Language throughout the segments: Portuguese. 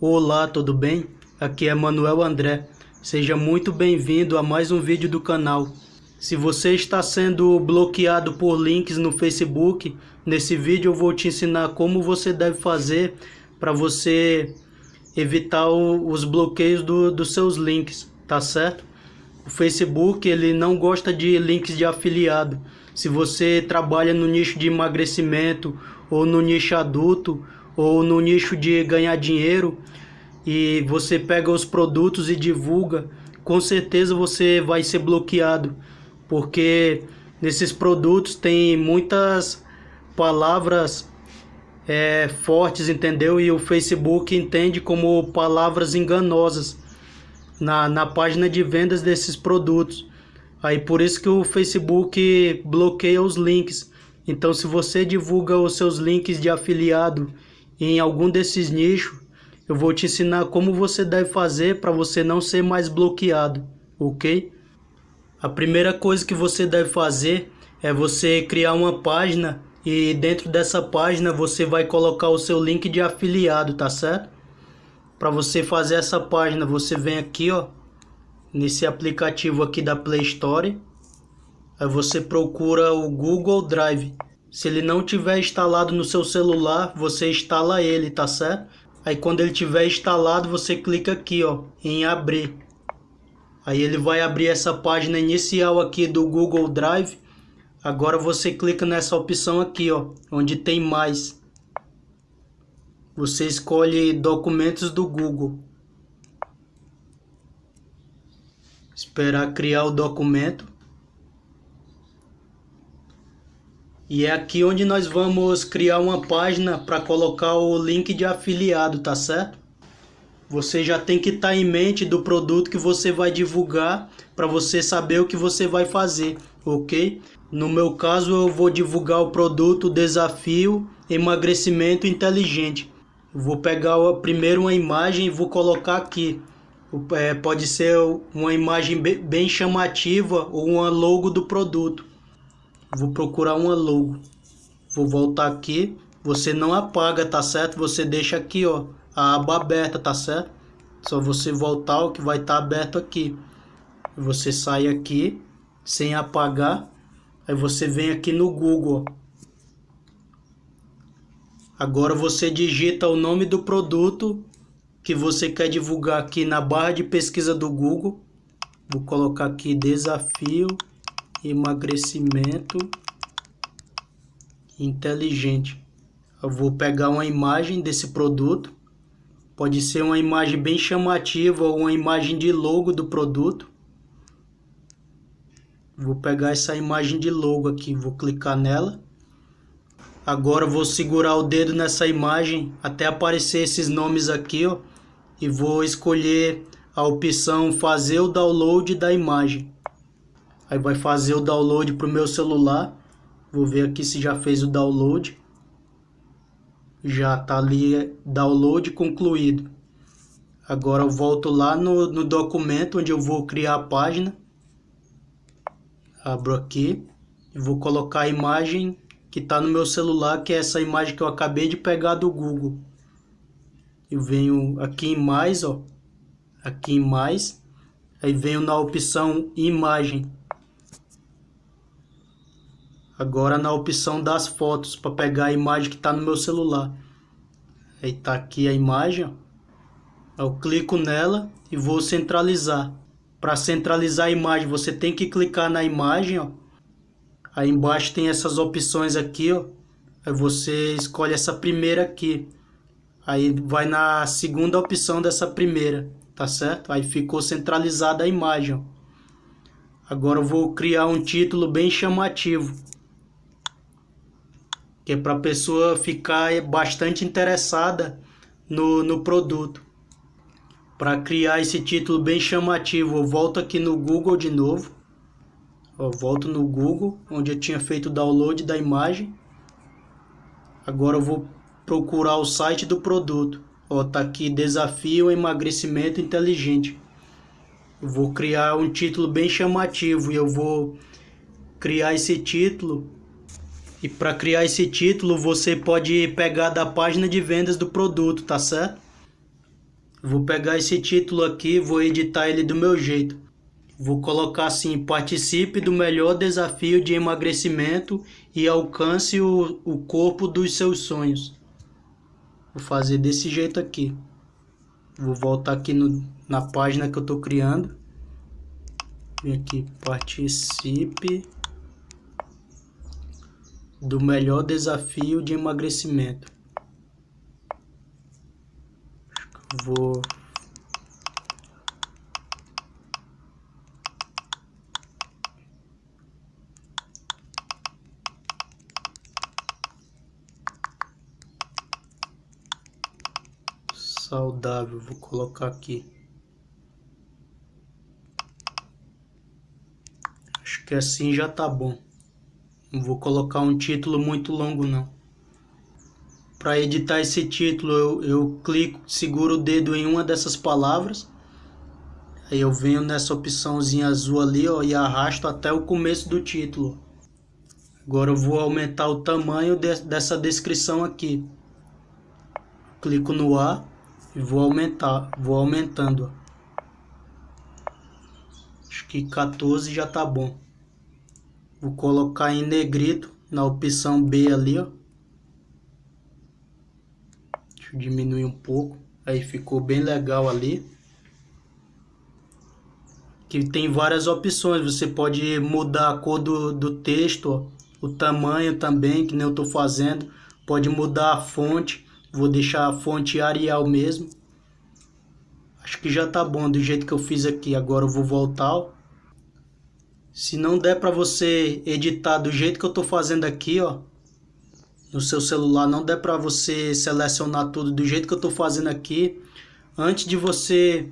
Olá, tudo bem? Aqui é Manuel André. Seja muito bem-vindo a mais um vídeo do canal. Se você está sendo bloqueado por links no Facebook, nesse vídeo eu vou te ensinar como você deve fazer para você evitar o, os bloqueios do, dos seus links, tá certo? O Facebook ele não gosta de links de afiliado. Se você trabalha no nicho de emagrecimento ou no nicho adulto ou no nicho de ganhar dinheiro e você pega os produtos e divulga, com certeza você vai ser bloqueado, porque nesses produtos tem muitas palavras é, fortes, entendeu? E o Facebook entende como palavras enganosas na, na página de vendas desses produtos. Aí por isso que o Facebook bloqueia os links. Então se você divulga os seus links de afiliado em algum desses nichos, eu vou te ensinar como você deve fazer para você não ser mais bloqueado, ok? A primeira coisa que você deve fazer é você criar uma página e dentro dessa página você vai colocar o seu link de afiliado, tá certo? Para você fazer essa página, você vem aqui, ó, nesse aplicativo aqui da Play Store. Aí você procura o Google Drive. Se ele não tiver instalado no seu celular, você instala ele, tá certo? Aí quando ele tiver instalado, você clica aqui, ó, em abrir. Aí ele vai abrir essa página inicial aqui do Google Drive. Agora você clica nessa opção aqui, ó, onde tem mais. Você escolhe documentos do Google. Esperar criar o documento. E é aqui onde nós vamos criar uma página para colocar o link de afiliado, tá certo? Você já tem que estar tá em mente do produto que você vai divulgar para você saber o que você vai fazer, ok? No meu caso eu vou divulgar o produto Desafio Emagrecimento Inteligente. Vou pegar primeiro uma imagem e vou colocar aqui. É, pode ser uma imagem bem chamativa ou uma logo do produto. Vou procurar uma logo. Vou voltar aqui. Você não apaga, tá certo? Você deixa aqui, ó, a aba aberta, tá certo? Só você voltar o que vai estar tá aberto aqui. Você sai aqui sem apagar. Aí você vem aqui no Google. Agora você digita o nome do produto que você quer divulgar aqui na barra de pesquisa do Google. Vou colocar aqui desafio emagrecimento inteligente. Eu vou pegar uma imagem desse produto. Pode ser uma imagem bem chamativa ou uma imagem de logo do produto. Vou pegar essa imagem de logo aqui, vou clicar nela. Agora vou segurar o dedo nessa imagem até aparecer esses nomes aqui, ó, e vou escolher a opção fazer o download da imagem. Aí vai fazer o download para o meu celular. Vou ver aqui se já fez o download. Já está ali é, download concluído. Agora eu volto lá no, no documento onde eu vou criar a página. Abro aqui e vou colocar a imagem que está no meu celular, que é essa imagem que eu acabei de pegar do Google. Eu venho aqui em mais, ó, aqui em mais, aí venho na opção imagem. Agora na opção das fotos, para pegar a imagem que está no meu celular. Aí tá aqui a imagem. Eu clico nela e vou centralizar. Para centralizar a imagem, você tem que clicar na imagem, ó. Aí embaixo tem essas opções aqui, ó. Aí você escolhe essa primeira aqui. Aí vai na segunda opção dessa primeira, tá certo? Aí ficou centralizada a imagem, ó. Agora eu vou criar um título bem chamativo que é para a pessoa ficar bastante interessada no, no produto. Para criar esse título bem chamativo, eu volto aqui no Google de novo. Eu volto no Google, onde eu tinha feito o download da imagem. Agora eu vou procurar o site do produto. Ó, tá aqui Desafio Emagrecimento Inteligente. Eu vou criar um título bem chamativo e eu vou criar esse título e para criar esse título, você pode pegar da página de vendas do produto, tá certo? Vou pegar esse título aqui, vou editar ele do meu jeito. Vou colocar assim, participe do melhor desafio de emagrecimento e alcance o, o corpo dos seus sonhos. Vou fazer desse jeito aqui. Vou voltar aqui no, na página que eu estou criando. Vem aqui, participe do melhor desafio de emagrecimento. Vou saudável, vou colocar aqui. Acho que assim já tá bom. Não vou colocar um título muito longo não. Para editar esse título eu, eu clico, seguro o dedo em uma dessas palavras. Aí eu venho nessa opçãozinha azul ali ó, e arrasto até o começo do título. Agora eu vou aumentar o tamanho de, dessa descrição aqui. Clico no A e vou aumentar, vou aumentando. Acho que 14 já tá bom. Vou colocar em negrito na opção B ali, ó. Deixa eu diminuir um pouco. Aí ficou bem legal ali. Que tem várias opções. Você pode mudar a cor do, do texto, ó. o tamanho também, que nem eu estou fazendo. Pode mudar a fonte. Vou deixar a fonte Arial mesmo. Acho que já tá bom do jeito que eu fiz aqui. Agora eu vou voltar, ó. Se não der para você editar do jeito que eu estou fazendo aqui, ó, no seu celular, não der para você selecionar tudo do jeito que eu estou fazendo aqui, antes de você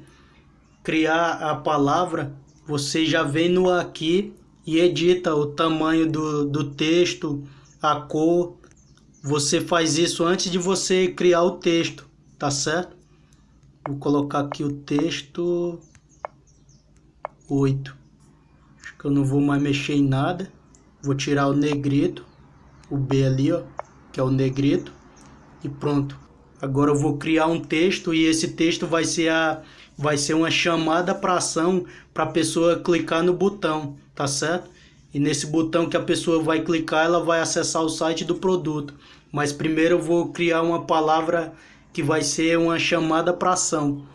criar a palavra, você já vem no aqui e edita o tamanho do, do texto, a cor. Você faz isso antes de você criar o texto, tá certo? Vou colocar aqui o texto 8 que eu não vou mais mexer em nada. Vou tirar o negrito, o B ali, ó, que é o negrito, e pronto. Agora eu vou criar um texto e esse texto vai ser, a, vai ser uma chamada para ação para a pessoa clicar no botão, tá certo? E nesse botão que a pessoa vai clicar, ela vai acessar o site do produto. Mas primeiro eu vou criar uma palavra que vai ser uma chamada para ação.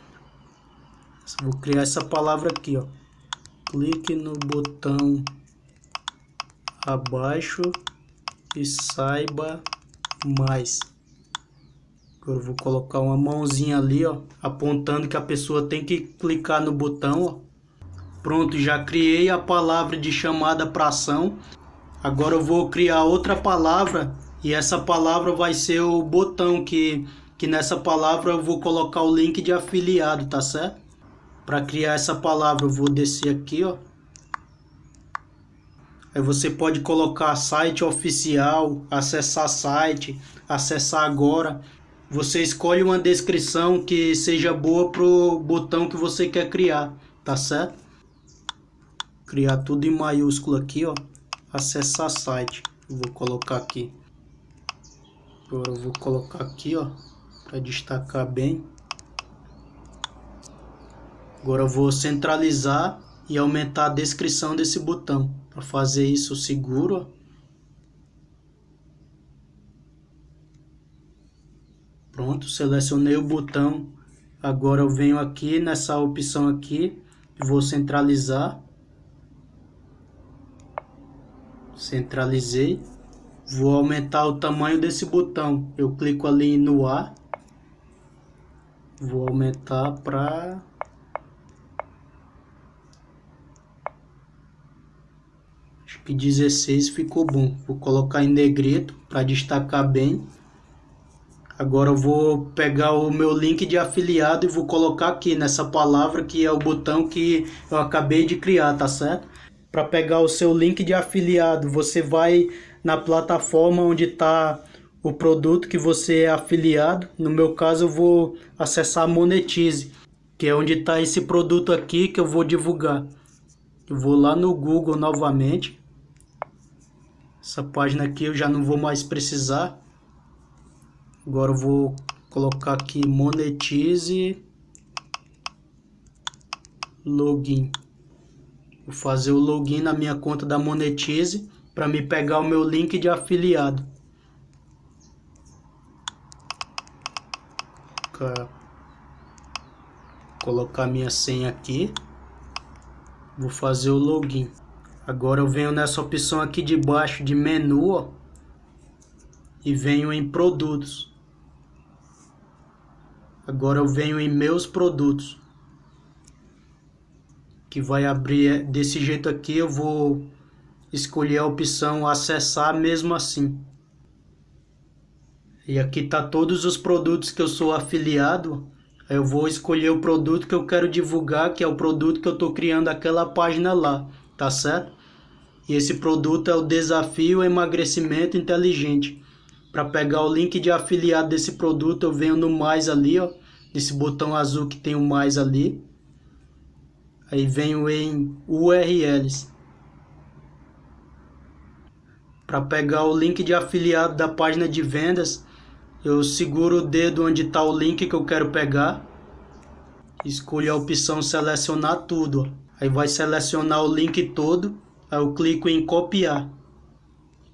Vou criar essa palavra aqui, ó clique no botão abaixo e saiba mais. Eu vou colocar uma mãozinha ali, ó, apontando que a pessoa tem que clicar no botão, ó. Pronto, já criei a palavra de chamada para ação. Agora eu vou criar outra palavra e essa palavra vai ser o botão que que nessa palavra eu vou colocar o link de afiliado, tá certo? Para criar essa palavra, eu vou descer aqui, ó. Aí você pode colocar site oficial, acessar site, acessar agora. Você escolhe uma descrição que seja boa pro botão que você quer criar, tá certo? Criar tudo em maiúsculo aqui, ó. Acessar site. vou colocar aqui. Agora eu vou colocar aqui, ó, para destacar bem. Agora eu vou centralizar e aumentar a descrição desse botão. Para fazer isso seguro, Pronto, selecionei o botão. Agora eu venho aqui nessa opção aqui vou centralizar. Centralizei. Vou aumentar o tamanho desse botão. Eu clico ali no A. Vou aumentar para que 16 ficou bom. Vou colocar em negrito para destacar bem. Agora eu vou pegar o meu link de afiliado e vou colocar aqui nessa palavra que é o botão que eu acabei de criar, tá certo? Para pegar o seu link de afiliado, você vai na plataforma onde está o produto que você é afiliado. No meu caso eu vou acessar Monetize, que é onde está esse produto aqui que eu vou divulgar. Eu vou lá no Google novamente essa página aqui eu já não vou mais precisar. Agora eu vou colocar aqui monetize login. Vou fazer o login na minha conta da Monetize para me pegar o meu link de afiliado. Colocar minha senha aqui. Vou fazer o login. Agora eu venho nessa opção aqui de baixo de menu, ó, e venho em produtos. Agora eu venho em meus produtos. Que vai abrir é, desse jeito aqui, eu vou escolher a opção acessar mesmo assim. E aqui tá todos os produtos que eu sou afiliado. Eu vou escolher o produto que eu quero divulgar, que é o produto que eu estou criando aquela página lá, tá certo? E esse produto é o Desafio Emagrecimento Inteligente. Para pegar o link de afiliado desse produto, eu venho no mais ali, ó, nesse botão azul que tem o mais ali. Aí venho em URLs. Para pegar o link de afiliado da página de vendas, eu seguro o dedo onde está o link que eu quero pegar. Escolho a opção selecionar tudo. Aí vai selecionar o link todo. Aí eu clico em copiar.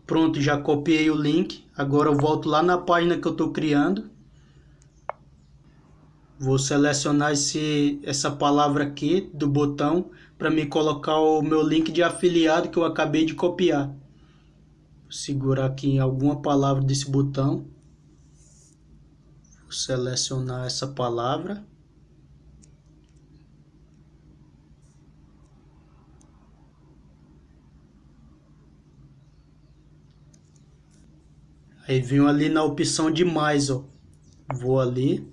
Pronto, já copiei o link. Agora eu volto lá na página que eu estou criando. Vou selecionar esse, essa palavra aqui do botão para me colocar o meu link de afiliado que eu acabei de copiar. Vou segurar aqui em alguma palavra desse botão. Vou selecionar essa palavra. Aí venho ali na opção de mais, ó. Vou ali.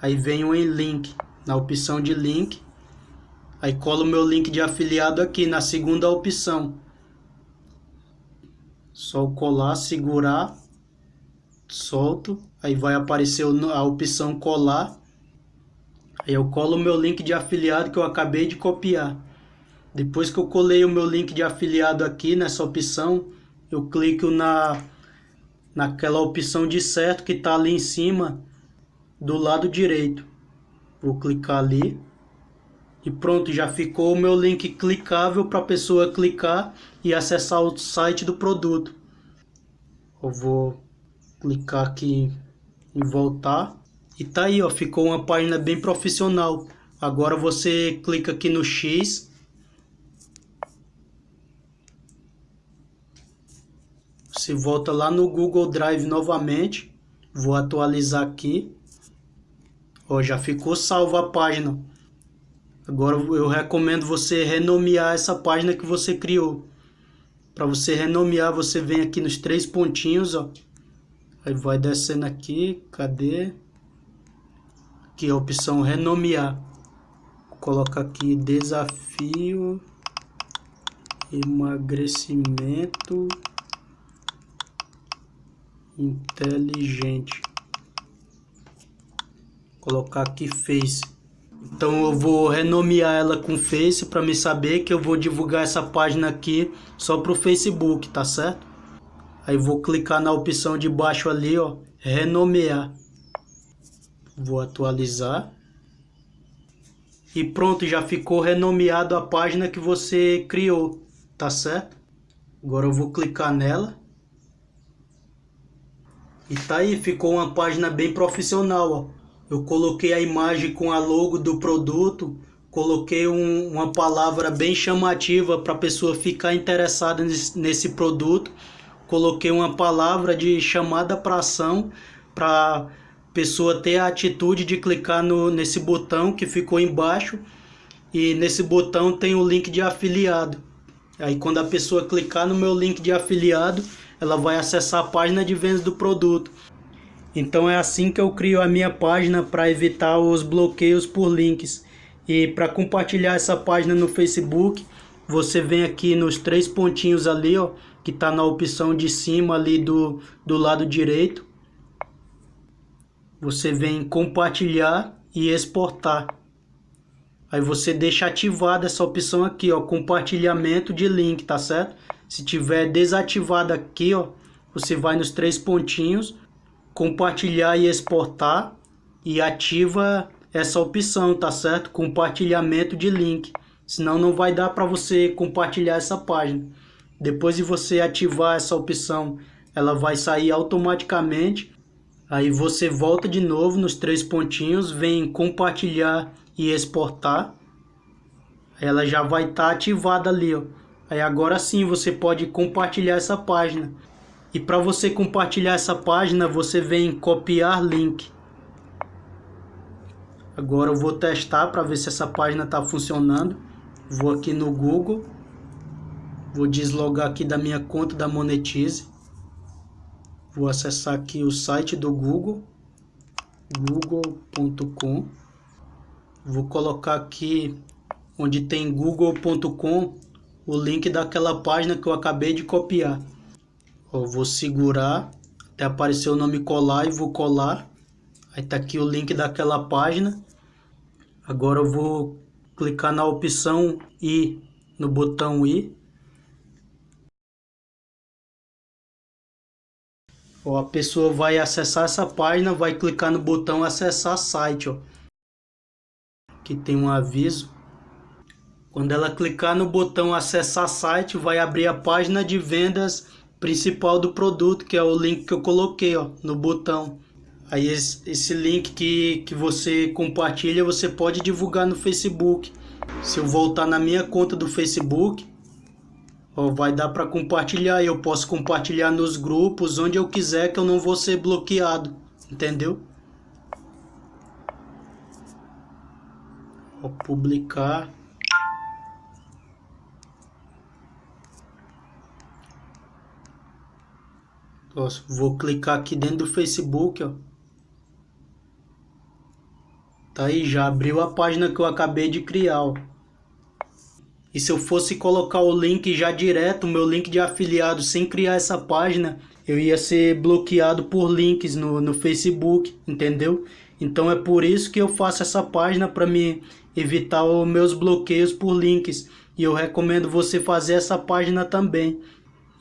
Aí venho em link, na opção de link. Aí colo meu link de afiliado aqui na segunda opção. Só colar, segurar, solto. Aí vai aparecer a opção colar. Aí eu colo o meu link de afiliado que eu acabei de copiar. Depois que eu colei o meu link de afiliado aqui nessa opção, eu clico na naquela opção de certo que está ali em cima do lado direito. Vou clicar ali e pronto, já ficou o meu link clicável para a pessoa clicar e acessar o site do produto. Eu vou clicar aqui em voltar e tá aí, ó, ficou uma página bem profissional. Agora você clica aqui no X Você volta lá no Google Drive novamente. Vou atualizar aqui. Ó, já ficou salva a página. Agora eu recomendo você renomear essa página que você criou. Para você renomear, você vem aqui nos três pontinhos, ó. Aí vai descendo aqui, cadê? Aqui a opção renomear. Vou colocar aqui desafio emagrecimento inteligente. Colocar aqui Face. Então eu vou renomear ela com Face para me saber que eu vou divulgar essa página aqui só para o Facebook, tá certo? Aí vou clicar na opção de baixo ali, ó, renomear. Vou atualizar. E pronto, já ficou renomeado a página que você criou, tá certo? Agora eu vou clicar nela. E tá aí, ficou uma página bem profissional, ó. Eu coloquei a imagem com a logo do produto, coloquei um, uma palavra bem chamativa para a pessoa ficar interessada nesse, nesse produto, coloquei uma palavra de chamada para ação para pessoa ter a atitude de clicar no, nesse botão que ficou embaixo e nesse botão tem o link de afiliado. Aí quando a pessoa clicar no meu link de afiliado, ela vai acessar a página de vendas do produto. Então é assim que eu crio a minha página para evitar os bloqueios por links. E para compartilhar essa página no Facebook, você vem aqui nos três pontinhos ali, ó, que está na opção de cima ali do, do lado direito. Você vem compartilhar e exportar. Aí você deixa ativada essa opção aqui, ó, compartilhamento de link, tá certo? Se tiver desativado aqui, ó, você vai nos três pontinhos, compartilhar e exportar e ativa essa opção, tá certo? Compartilhamento de link. Senão não vai dar para você compartilhar essa página. Depois de você ativar essa opção, ela vai sair automaticamente. Aí você volta de novo nos três pontinhos, vem compartilhar e exportar. Ela já vai estar tá ativada ali, ó. Aí agora sim você pode compartilhar essa página. E para você compartilhar essa página, você vem copiar link. Agora eu vou testar para ver se essa página está funcionando. Vou aqui no Google. Vou deslogar aqui da minha conta da Monetize. Vou acessar aqui o site do Google. google.com. Vou colocar aqui onde tem google.com o link daquela página que eu acabei de copiar. Eu vou segurar até aparecer o nome colar e vou colar. Aí tá aqui o link daquela página. Agora eu vou clicar na opção I, no botão I. Ó, a pessoa vai acessar essa página, vai clicar no botão acessar site, ó. Aqui tem um aviso. Quando ela clicar no botão acessar site, vai abrir a página de vendas principal do produto, que é o link que eu coloquei, ó, no botão. Aí esse, link que, que você compartilha, você pode divulgar no Facebook. Se eu voltar na minha conta do Facebook, ó, vai dar para compartilhar. Eu posso compartilhar nos grupos, onde eu quiser, que eu não vou ser bloqueado. Entendeu? Vou publicar. Nossa, vou clicar aqui dentro do Facebook, ó. Tá aí, já abriu a página que eu acabei de criar, ó. E se eu fosse colocar o link já direto, o meu link de afiliado, sem criar essa página, eu ia ser bloqueado por links no, no Facebook, entendeu? Então é por isso que eu faço essa página para me evitar os meus bloqueios por links. E eu recomendo você fazer essa página também.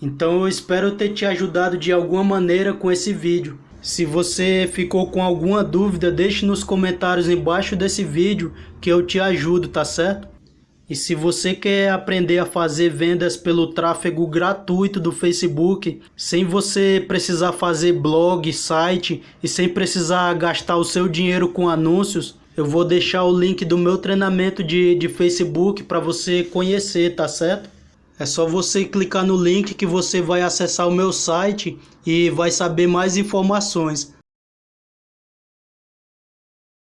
Então eu espero ter te ajudado de alguma maneira com esse vídeo. Se você ficou com alguma dúvida, deixe nos comentários embaixo desse vídeo que eu te ajudo, tá certo? E se você quer aprender a fazer vendas pelo tráfego gratuito do Facebook, sem você precisar fazer blog, site e sem precisar gastar o seu dinheiro com anúncios, eu vou deixar o link do meu treinamento de, de Facebook para você conhecer, tá certo? É só você clicar no link que você vai acessar o meu site e vai saber mais informações.